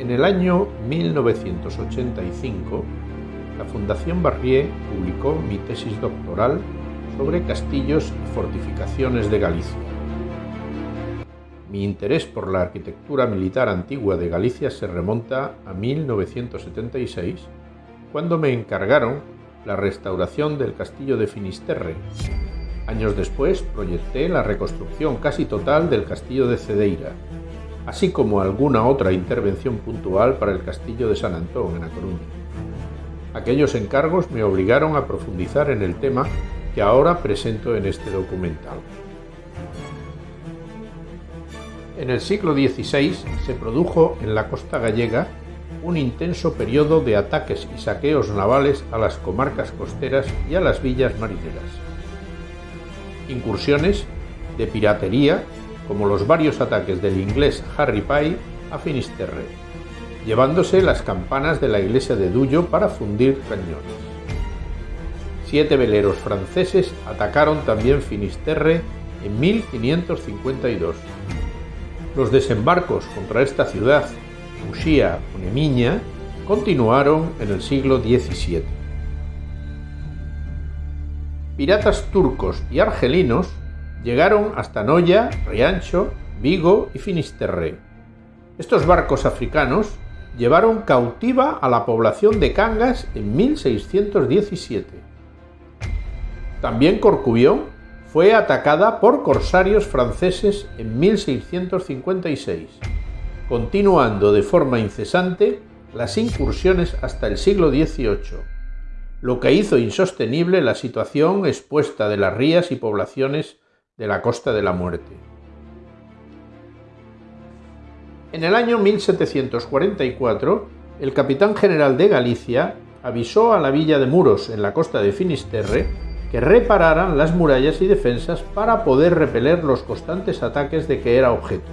En el año 1985, la Fundación Barrié publicó mi tesis doctoral sobre castillos y fortificaciones de Galicia. Mi interés por la arquitectura militar antigua de Galicia se remonta a 1976, cuando me encargaron la restauración del castillo de Finisterre. Años después proyecté la reconstrucción casi total del castillo de Cedeira, así como alguna otra intervención puntual para el castillo de San Antón en A Coruña. Aquellos encargos me obligaron a profundizar en el tema que ahora presento en este documental. En el siglo XVI se produjo en la costa gallega un intenso periodo de ataques y saqueos navales a las comarcas costeras y a las villas marineras. Incursiones de piratería como los varios ataques del inglés Harry Pye a Finisterre, llevándose las campanas de la iglesia de Duyo para fundir cañones. Siete veleros franceses atacaron también Finisterre en 1552. Los desembarcos contra esta ciudad, Muxía o Nemiña, continuaron en el siglo XVII. Piratas turcos y argelinos llegaron hasta Noya, Riancho, Vigo y Finisterre. Estos barcos africanos llevaron cautiva a la población de Cangas en 1617. También Corcubión fue atacada por corsarios franceses en 1656, continuando de forma incesante las incursiones hasta el siglo XVIII, lo que hizo insostenible la situación expuesta de las rías y poblaciones de la Costa de la Muerte. En el año 1744, el capitán general de Galicia avisó a la villa de Muros, en la costa de Finisterre, que repararan las murallas y defensas para poder repeler los constantes ataques de que era objeto.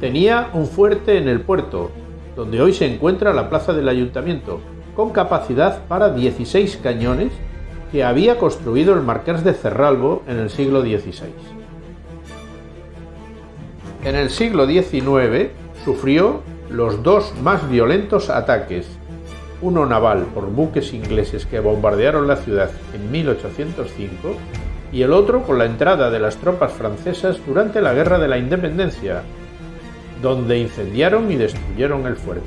Tenía un fuerte en el puerto, donde hoy se encuentra la plaza del ayuntamiento, con capacidad para 16 cañones que había construido el marqués de Cerralbo en el siglo XVI. En el siglo XIX sufrió los dos más violentos ataques, uno naval por buques ingleses que bombardearon la ciudad en 1805 y el otro con la entrada de las tropas francesas durante la Guerra de la Independencia, donde incendiaron y destruyeron el fuerte.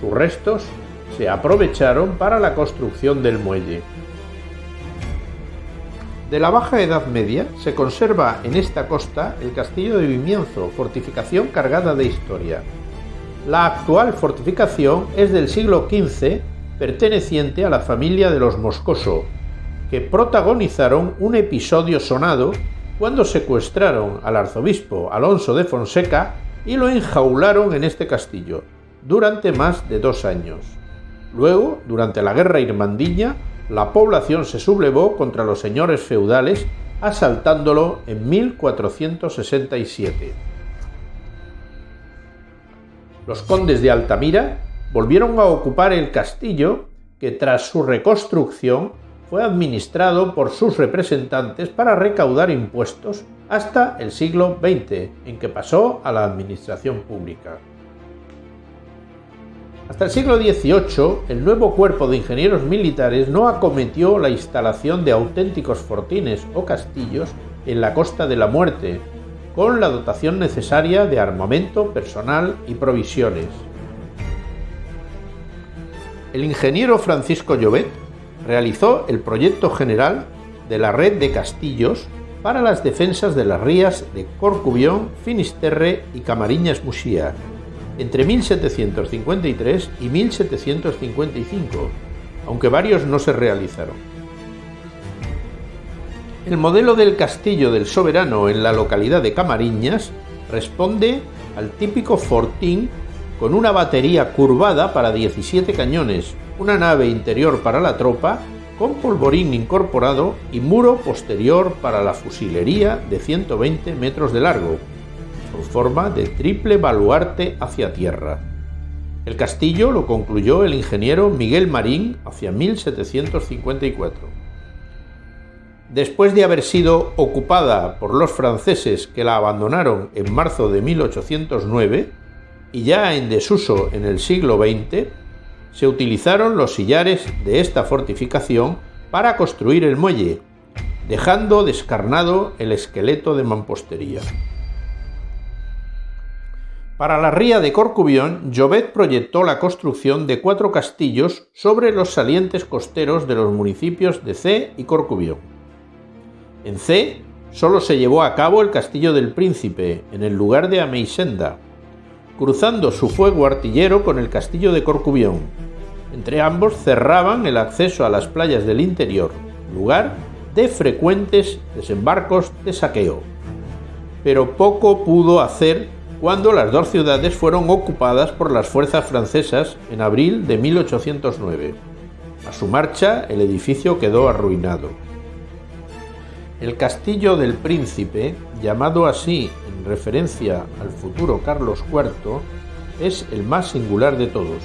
Sus restos se aprovecharon para la construcción del muelle. De la Baja Edad Media se conserva en esta costa el castillo de Vimienzo, fortificación cargada de historia. La actual fortificación es del siglo XV, perteneciente a la familia de los Moscoso, que protagonizaron un episodio sonado cuando secuestraron al arzobispo Alonso de Fonseca y lo enjaularon en este castillo durante más de dos años. Luego, durante la guerra irmandiña, la población se sublevó contra los señores feudales asaltándolo en 1467. Los condes de Altamira volvieron a ocupar el castillo que tras su reconstrucción fue administrado por sus representantes para recaudar impuestos hasta el siglo XX, en que pasó a la administración pública. Hasta el siglo XVIII, el nuevo cuerpo de ingenieros militares no acometió la instalación de auténticos fortines o castillos en la Costa de la Muerte, con la dotación necesaria de armamento, personal y provisiones. El ingeniero Francisco Llobet realizó el proyecto general de la red de castillos para las defensas de las rías de Corcubión, Finisterre y Camariñas Musía, entre 1753 y 1755, aunque varios no se realizaron. El modelo del castillo del soberano en la localidad de Camariñas responde al típico fortín con una batería curvada para 17 cañones, una nave interior para la tropa, con polvorín incorporado y muro posterior para la fusilería de 120 metros de largo, forma de triple baluarte hacia tierra. El castillo lo concluyó el ingeniero Miguel Marín hacia 1754. Después de haber sido ocupada por los franceses que la abandonaron en marzo de 1809, y ya en desuso en el siglo XX, se utilizaron los sillares de esta fortificación para construir el muelle, dejando descarnado el esqueleto de mampostería. Para la ría de Corcubión, Llobet proyectó la construcción de cuatro castillos sobre los salientes costeros de los municipios de C y Corcubión. En C solo se llevó a cabo el castillo del Príncipe, en el lugar de Ameisenda, cruzando su fuego artillero con el castillo de Corcubión. Entre ambos cerraban el acceso a las playas del interior, lugar de frecuentes desembarcos de saqueo. Pero poco pudo hacer cuando las dos ciudades fueron ocupadas por las fuerzas francesas en abril de 1809. A su marcha, el edificio quedó arruinado. El castillo del príncipe, llamado así en referencia al futuro Carlos IV, es el más singular de todos,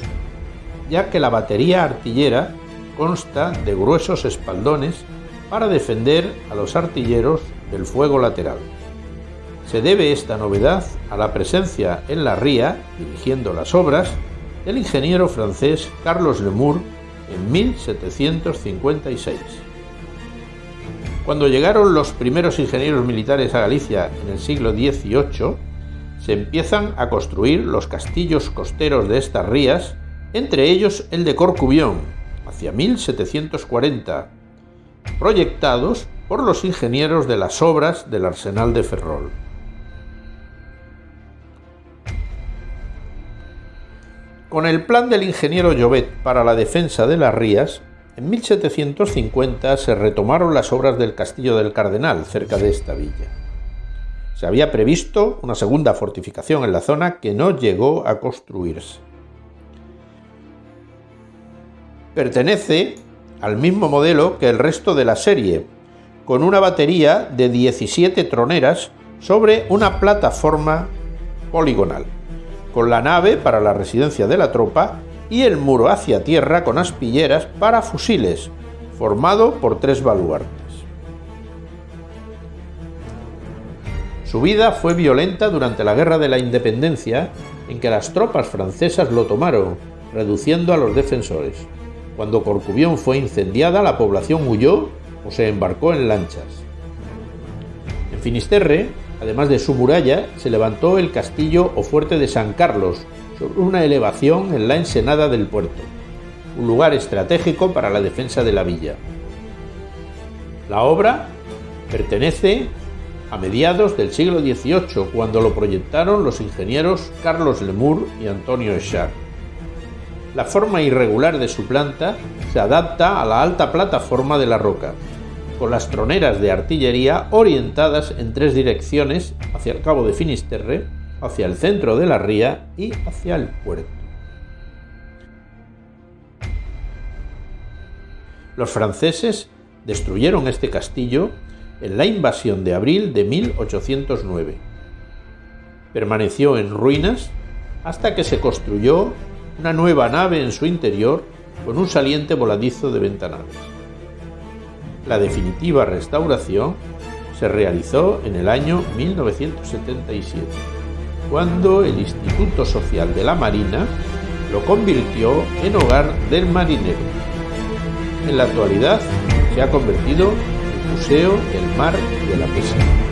ya que la batería artillera consta de gruesos espaldones para defender a los artilleros del fuego lateral. Se debe esta novedad a la presencia en la ría, dirigiendo las obras, del ingeniero francés Carlos Lemur en 1756. Cuando llegaron los primeros ingenieros militares a Galicia en el siglo XVIII, se empiezan a construir los castillos costeros de estas rías, entre ellos el de Corcubión, hacia 1740, proyectados por los ingenieros de las obras del arsenal de Ferrol. Con el plan del ingeniero Llobet para la defensa de las rías, en 1750 se retomaron las obras del Castillo del Cardenal, cerca de esta villa. Se había previsto una segunda fortificación en la zona que no llegó a construirse. Pertenece al mismo modelo que el resto de la serie, con una batería de 17 troneras sobre una plataforma poligonal con la nave para la residencia de la tropa y el muro hacia tierra con aspilleras para fusiles, formado por tres baluartes. Su vida fue violenta durante la Guerra de la Independencia, en que las tropas francesas lo tomaron, reduciendo a los defensores. Cuando Corcubión fue incendiada, la población huyó o se embarcó en lanchas. En Finisterre, Además de su muralla, se levantó el castillo o fuerte de San Carlos, sobre una elevación en la ensenada del puerto, un lugar estratégico para la defensa de la villa. La obra pertenece a mediados del siglo XVIII, cuando lo proyectaron los ingenieros Carlos Lemur y Antonio Eschar. La forma irregular de su planta se adapta a la alta plataforma de la roca, con las troneras de artillería orientadas en tres direcciones hacia el cabo de Finisterre, hacia el centro de la ría y hacia el puerto. Los franceses destruyeron este castillo en la invasión de abril de 1809. Permaneció en ruinas hasta que se construyó una nueva nave en su interior con un saliente voladizo de ventanales. La definitiva restauración se realizó en el año 1977, cuando el Instituto Social de la Marina lo convirtió en hogar del marinero. En la actualidad se ha convertido en Museo del Mar y de la Pesca.